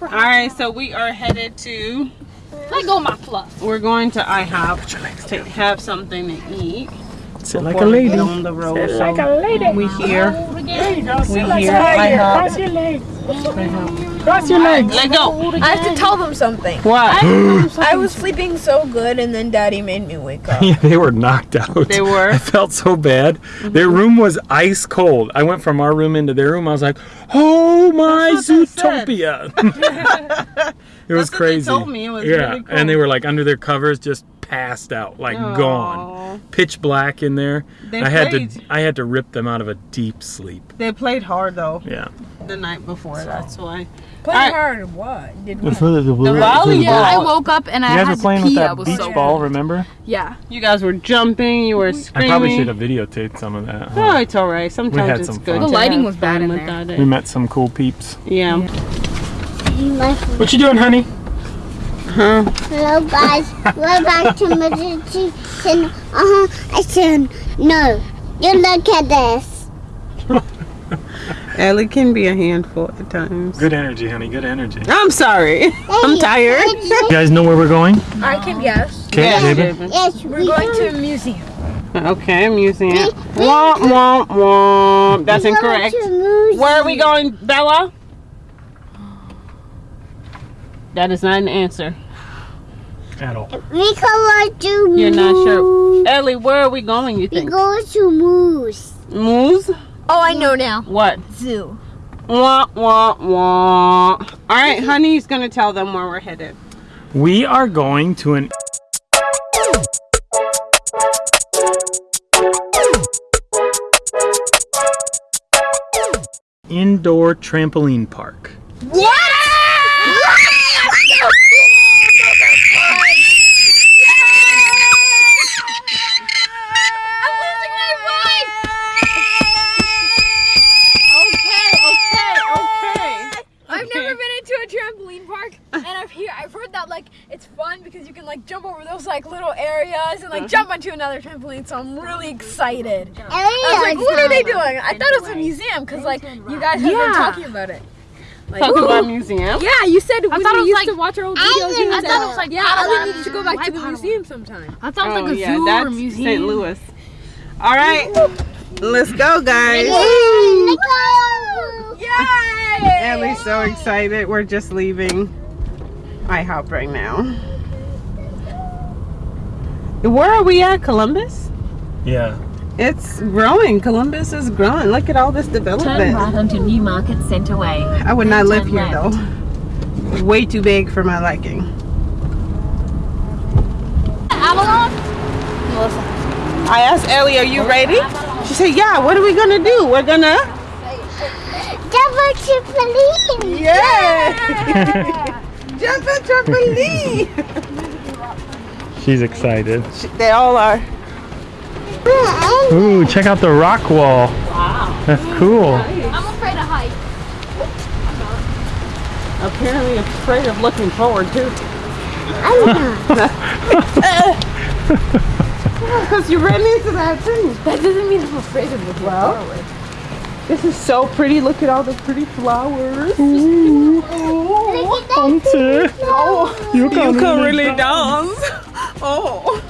All right, so we are headed to. Let go of my fluff. We're going to IHOP to have something to eat. Sit like a lady. on the road. Sit so like a lady. we here. There you go. We like here. a lady. IHOP. Cross your legs. Cross your legs. Let go. I have to tell them something. What? I was sleeping so good, and then Daddy made me wake up. Yeah, they were knocked out. They were? I felt so bad. Their mm-hmm. room was ice cold. I went from our room into their room. I was like, "Oh my That's what they said. Zootopia!" it was That's what they crazy. told me. It was yeah, really and they were like under their covers, just passed out, like gone, pitch black in there. They I had to, I had to rip them out of a deep sleep. They played hard though Yeah. the night before. That's why. Play Alright. hard. What? Did what? The volleyball. Yeah, I woke up and I You guys had were playing with pee. I that was beach so ball, remember? Yeah. You guys were jumping. You were screaming. I probably should have videotaped some of that. huh? Oh, it's all right. Sometimes had it's some good. fun. to The lighting was bad in there. without We met some cool peeps. Yeah. What you doing, honey? Huh? Hello guys, we're back to meditation. Uh-huh. I said, no, you look at this. Ellie can be a handful at times. Good energy, honey. Good energy. I'm sorry. I'm tired. You guys know where we're going? I can guess. Okay, Yeah, David. David. Yes, We're going to a museum. Okay, museum. Womp womp womp. That's incorrect. Where are we going, Bella? That is not an answer. At all. We go to You're not sure. Ellie, where are we going, you think? We think? go to Moose. Moose? Oh, I know now. What? Zoo. Wah, wah, wah. All right, honey's going to tell them where we're headed. We are going to an indoor trampoline park. Okay, okay, okay. I've Okay. never been into a trampoline park, and I've hear I've heard that like it's fun because you can like jump over those like little areas and like jump onto another trampoline. So I'm really excited. I was like, what are they doing? I thought it was a museum because like you guys have been talking about it. Like, Talking about museum. yeah, you said when thought it we was used like- to watch our old videos. You didn't said, thought it was like yeah, Padawan. I need to go back Why to the Padawan? museum sometime. I thought it Oh, was like a yeah, zoo or that's a museum. St. Louis. All right, let's go, guys. Yay! Ellie's so excited. We're just leaving IHOP right now. Where are we at, Columbus? Yeah. It's growing. Columbus is growing. Look at all this development. Turn development. right onto Newmarket Centre Way. I would not live here left. though. Way too big for my liking. Avalon? I asked Ellie, "Are you ready?" She said, "Yeah." What are we gonna do? We're gonna. Double trampoline. Yeah. Jump a trampoline. She's excited. they all are. Ooh, check out the rock wall. Wow. That's cool. I'm afraid of heights. Apparently afraid of looking forward too. I'm not. Because you ran into that thing. That doesn't mean I'm afraid of it. Well, this is so pretty. Look at all the pretty flowers. Hunter. Oh, You you can can really really dance. Oh.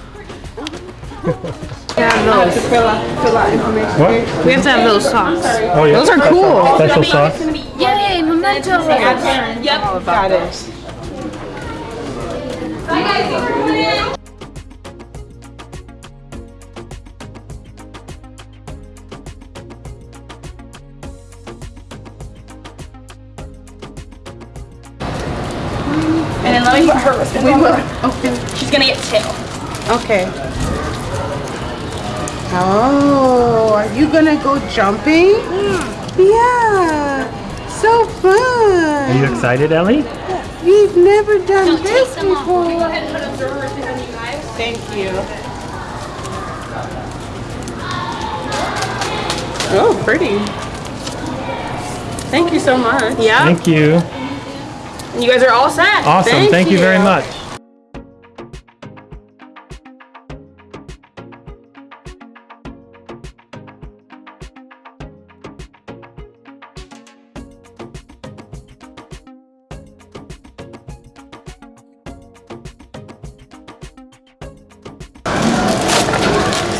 Yeah, no. To fill out, fill out information. What? We have to have those socks. Oh yeah. Those are cool. Special sauce. Yay, memento. Yep, got it. And Okay. Oh, are you gonna go jumping? Hmm. Yeah. So fun. Are you excited, Ellie? We've never done this before. Thank you. Oh, pretty. Thank you so much. Yeah. Thank you. You guys are all set. Awesome. Thank Thank, you. very much.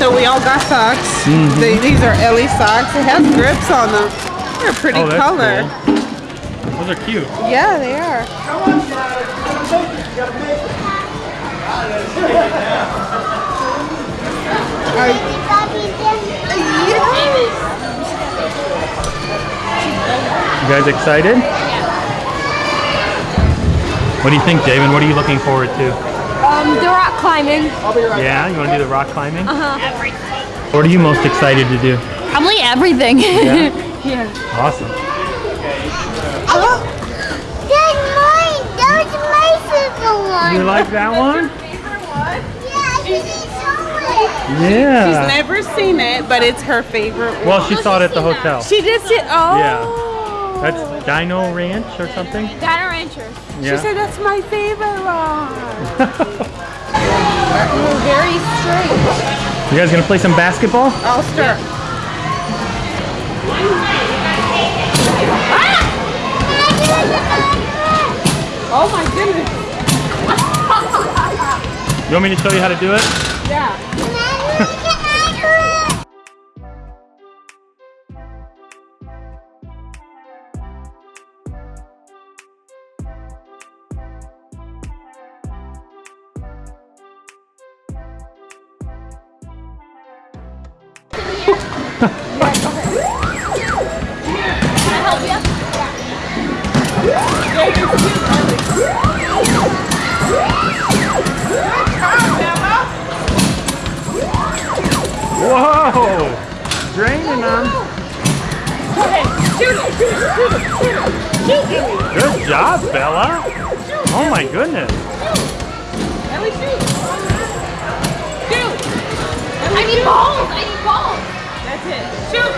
So we all got socks. Mm-hmm. They, these are Ellie socks. It has grips on them. They're a pretty Oh, color. cool. Those are cute. Yeah, they are. You guys excited? What do you think, Javen? What are you looking forward to? Um, the rock climbing. Yeah, you want to do the rock climbing? Uh-huh. What are you most excited to do? Probably everything. Yeah. yeah. Awesome. That's mine. That was my favorite one. You like that one? Yeah, I didn't show it. Yeah. She's never seen it, but it's her favorite one. well, she saw it at the hotel. She did see Oh. Yeah. That's Dino Ranch or something? Dino Rancher. She said that's my favorite one. Very straight. You guys gonna play some basketball? I'll start. Oh my goodness. You want me to show you how to do it? Whoa! Draining them. Good job, Bella. Oh my goodness. Ellie, shoot. Shoot. I need balls. I need balls. That's it. Shoot.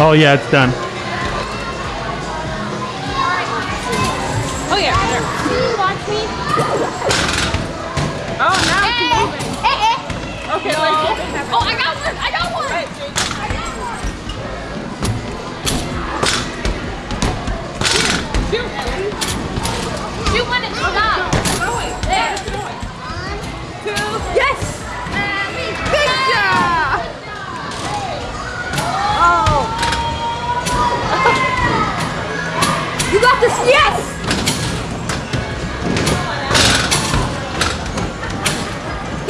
Oh yeah, it's done. Oh yeah. There. Watch me. Oh, now it's eh, eh, moving. Eh, okay, let's Oh, I got one. I got one. Shoot, Ellie. Shoot when it stops. There. Yes. Good job. Oh. You got this. Yes.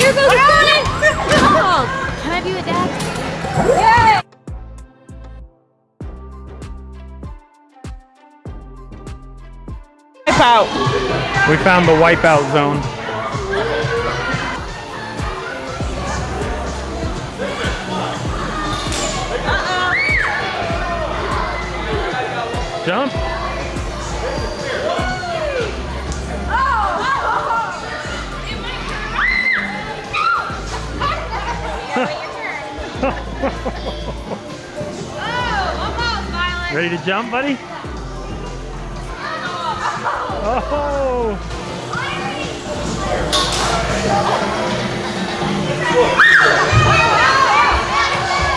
Here goes can I be with dad? Wipe out. We found the wipeout zone. Uh-uh. Jump. Ready to jump, buddy? Oh!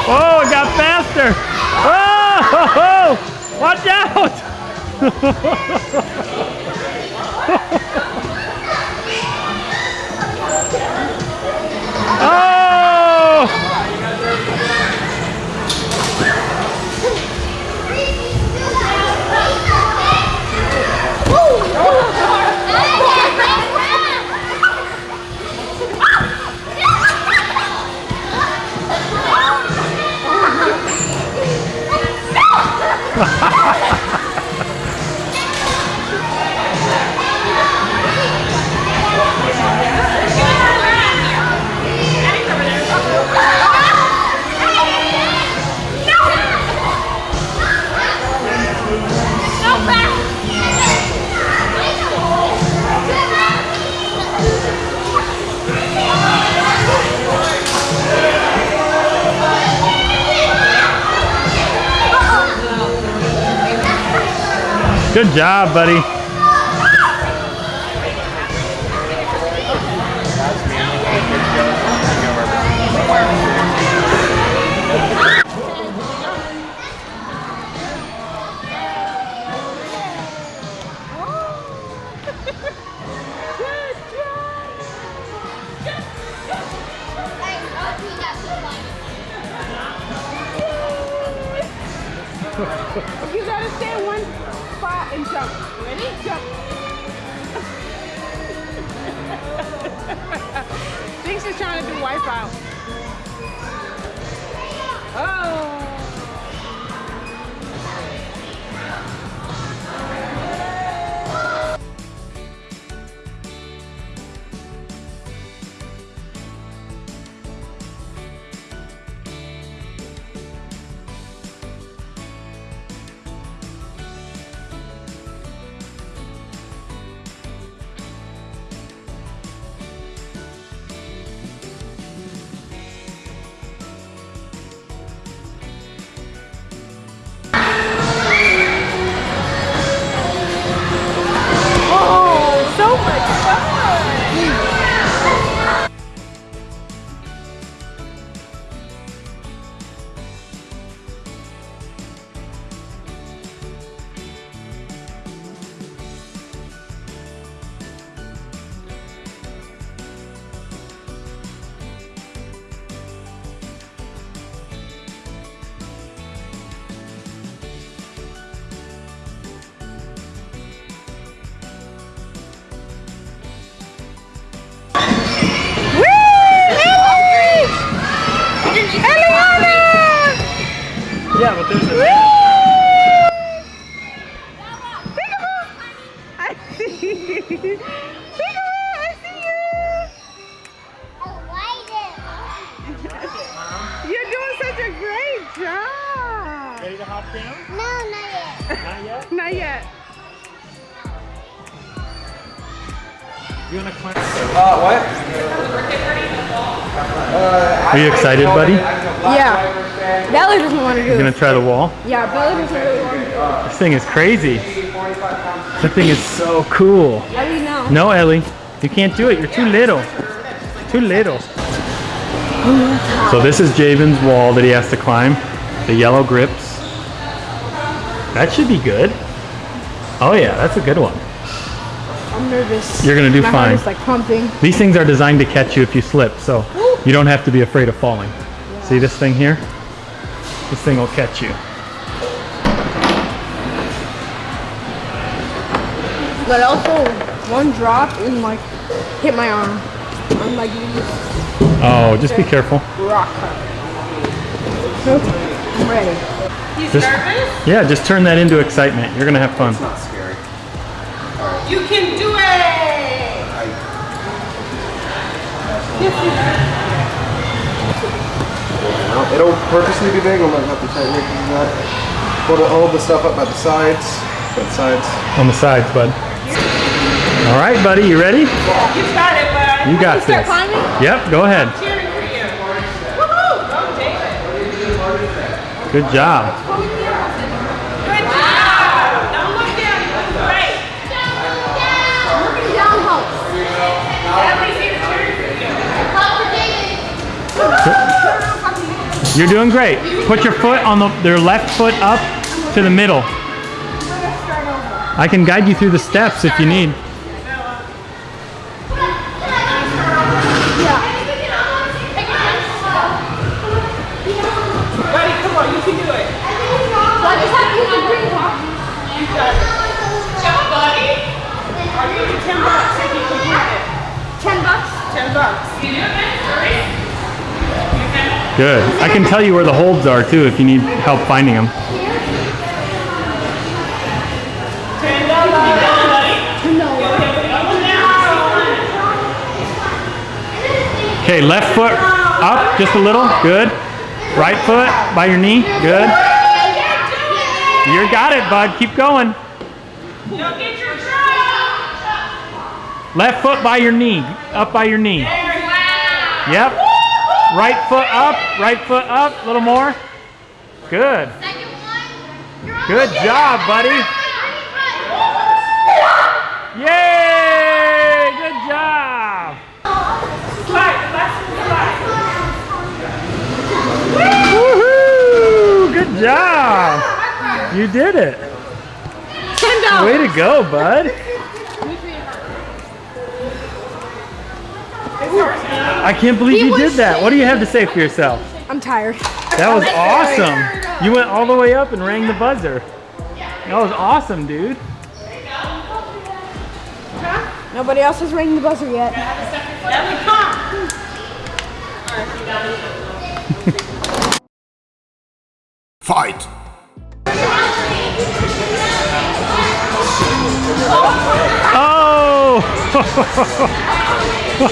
Oh, it got faster! Oh! Watch out! Oh! Good job, buddy. Ready? Jump. Thinks trying to do wipeout. Yeah, but there's a You're doing such a great job. Ready to hop down? No, not yet. Not yet. Not yet. You wanna climb? Uh, what? Are you excited, buddy? Yeah. Belly doesn't want to do it. gonna try the wall? Yeah, Belly doesn't really want to do This thing is crazy. That thing is so cool. it. Mean, no. No, Ellie, you can't do it. You're too little. Too little. So this is Javen's wall that he has to climb. The yellow grips. That should be good. Oh yeah, that's a good one. I'm nervous. You're gonna do My fine. heart is like pumping. These things are designed to catch you if you slip, so you don't have to be afraid of falling. See this thing here? This thing will catch you. But also, one drop and like hit my arm. I'm like Oh, just be careful. rock hard. I'm ready. He's Just- nervous? Yeah, just turn that into excitement. You're gonna have fun. It's not scary. You can do it! Well, It'll purposely be big. I'm gonna have to tighten it because of that. Hold, it, hold the stuff up by the sides. By the sides. On the sides, bud. All right, buddy, you ready? You got it, bud. You got start this. climbing? Yep, go ahead. Cheering for you. Woohoo! Go, David. Good job. Good job. Don't look down. You look great. Down helps. Ellie's here cheering for you. You're doing great. Put your foot on the their left foot up to the middle. I can guide you through the steps if you need. Good. I can tell you where the holds are too if you need help finding them. Okay, left foot up just a little. Good. Right foot by your knee. Good. You got it, bud. Keep going. Left foot by your knee. Up by your knee. Yep. Right foot up. Right foot up. A little more. Good. Good job, buddy. Yay! Good job. Slide. The last one, slide. Woohoo! Good job. You did it. Way to go, bud. I can't believe He you did that. What do you have to say for yourself? I'm tired. That was awesome. You went all the way up and rang the buzzer. That was awesome, dude. Nobody else has ringing the buzzer yet. Fight! Oh! Ready?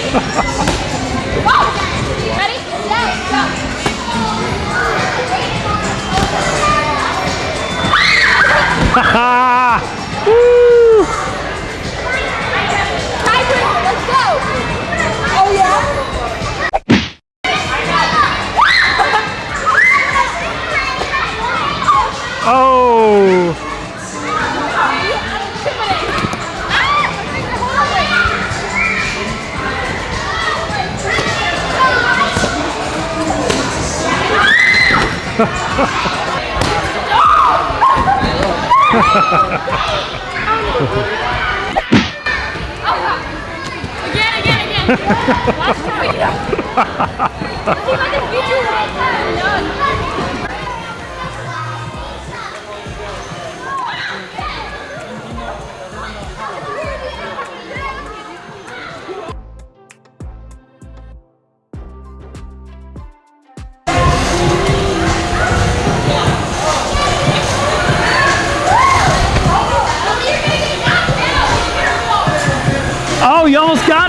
Set, go. Woo! Again, again, again. Watch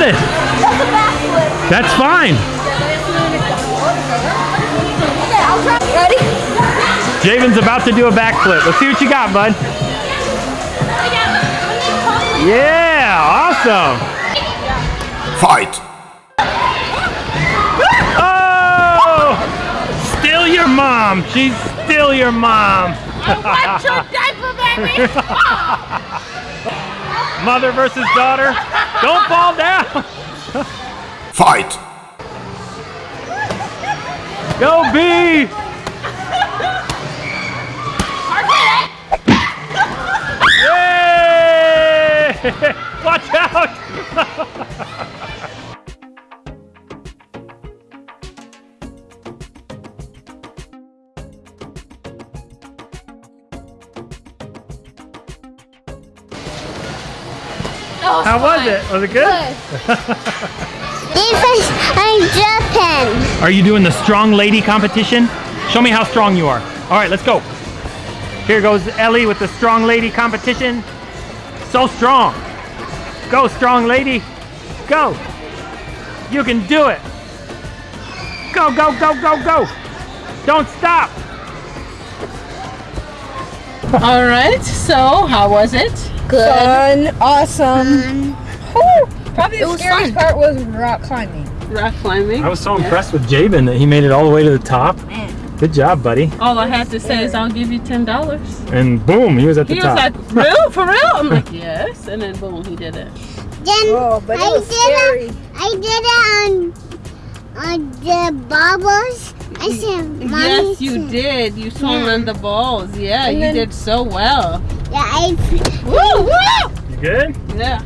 got it. That's fine. Okay, I'll try. Ready? Javen's about to do a backflip. Let's see what you got, bud. Yeah, awesome. Fight! Oh! Still your mom. She's still your mom. What's your diaper, baby? Mother versus daughter. Don't fall down. Fight! Go B. Yay! How was it? Was it good? This is I'm Japan. Are you doing the strong lady competition? Show me how strong you are. All right, let's go. Here goes Ellie with the strong lady competition. So strong. Go, strong lady. Go. You can do it. Go, go, go, go, go. Don't stop. All right. So, how was it? Fun, awesome. Whew. Probably the scariest fun. part was rock climbing. Rock climbing. I was so impressed with Javen that he made it all the way to the top. Good job, buddy. All I had to say is, I'll give you ten dollars. And boom, he was at the He top. was like, "Real? For real?" I'm like, "Yes." And then boom, he did it. Then Oh, but it I was did scary. it. I did it on on the bubbles. I said, Mommy. yes, you did. You swung on the balls. Yeah, And you then- did so well. Yeah, I. Woo, woo! you good? Yeah.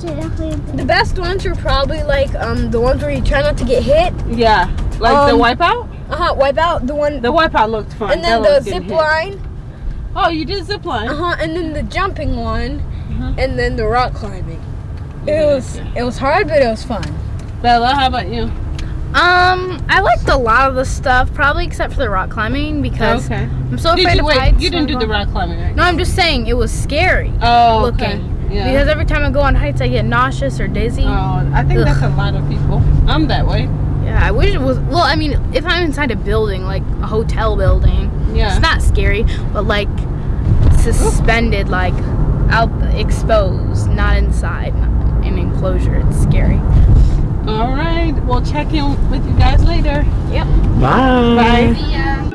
The best ones are probably like um the ones where you try not to get hit. Yeah. Like the Um, wipeout. Uh huh. Wipe out the one, The wipeout looked fun. and then That the was getting zip hit. line. Oh, you did zip line. Uh huh. And then the jumping one, Mhm. and then the rock climbing. It was it was hard, but it was fun. Bella, how about you? Um, I liked a lot of the stuff, probably except for the rock climbing because Okay. I'm so afraid you of wait? heights. You didn't do the rock climbing, right? No, I'm just saying it was scary Oh, okay. Yeah. because every time I go on heights, I get nauseous or dizzy. oh, I think Ugh. that's a lot of people. I'm that way. Yeah, I wish it was. Well, I mean, if I'm inside a building, like a hotel building, Yeah. it's not scary, but like suspended, like out exposed, not inside, not an enclosure. It's scary. All right. We'll check in with you guys later. Yep. Bye. Bye. Yeah.